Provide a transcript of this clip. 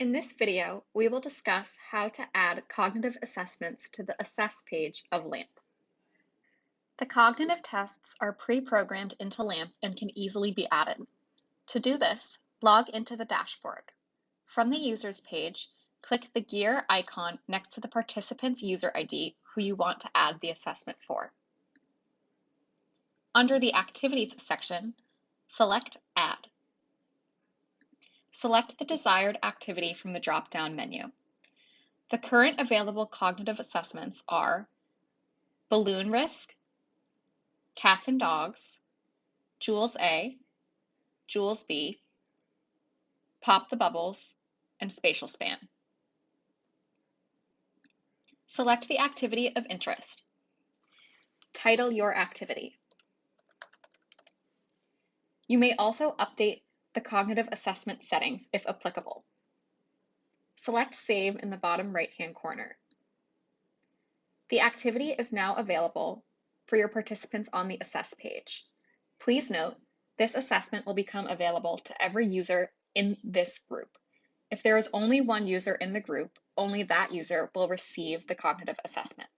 In this video, we will discuss how to add cognitive assessments to the Assess page of LAMP. The cognitive tests are pre-programmed into LAMP and can easily be added. To do this, log into the dashboard. From the Users page, click the gear icon next to the participant's user ID who you want to add the assessment for. Under the Activities section, select Add. Select the desired activity from the drop-down menu. The current available cognitive assessments are Balloon Risk, Cats and Dogs, Jewels A, Jewels B, Pop the Bubbles, and Spatial Span. Select the activity of interest. Title your activity. You may also update the cognitive assessment settings if applicable. Select Save in the bottom right-hand corner. The activity is now available for your participants on the Assess page. Please note, this assessment will become available to every user in this group. If there is only one user in the group, only that user will receive the cognitive assessment.